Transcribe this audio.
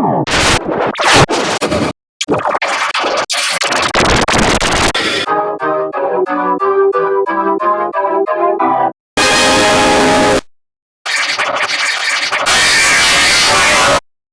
Oh!